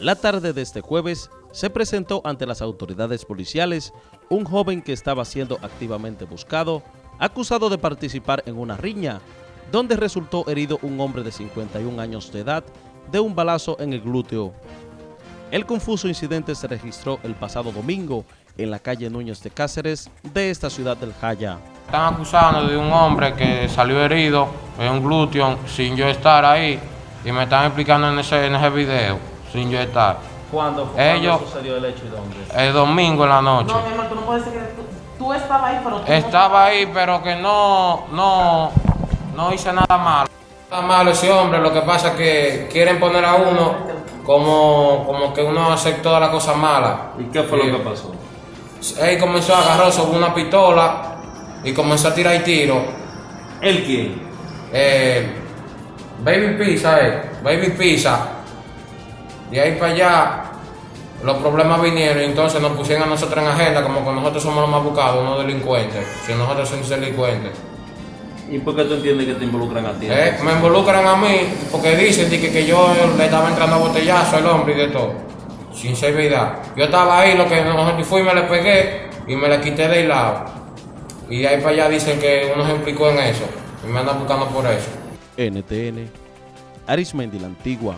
La tarde de este jueves se presentó ante las autoridades policiales un joven que estaba siendo activamente buscado, acusado de participar en una riña, donde resultó herido un hombre de 51 años de edad de un balazo en el glúteo. El confuso incidente se registró el pasado domingo en la calle Núñez de Cáceres de esta ciudad del Jaya. Están acusando de un hombre que salió herido en un glúteo sin yo estar ahí y me están explicando en ese, en ese video sin yo estar. ¿Cuándo, fue, Ellos, sucedió el hecho y dónde? El domingo en la noche. No, mi amor, tú no puedes decir que tú, tú estabas ahí, pero tú Estaba ahí, pero que no, no, no hice nada malo. Nada malo ese hombre, lo que pasa es que quieren poner a uno como, como que uno hace todas las cosas malas. ¿Y qué fue lo que pasó? Él comenzó a agarrar sobre una pistola y comenzó a tirar tiro. ¿El quién? Eh, Baby Pizza, eh, Baby Pizza. De ahí para allá, los problemas vinieron y entonces nos pusieron a nosotros en agenda como que nosotros somos los más buscados, no delincuentes. Si nosotros somos delincuentes. ¿Y por qué tú entiendes que te involucran a ti? Eh, me involucran a mí porque dicen de que, que yo le estaba entrando a botellazo al hombre y de todo. Sin ser verdad. Yo estaba ahí, lo que nosotros fui, me le pegué y me le quité del lado. Y ahí para allá dicen que uno se implicó en eso. Y me andan buscando por eso. NTN, Arismendi la Antigua.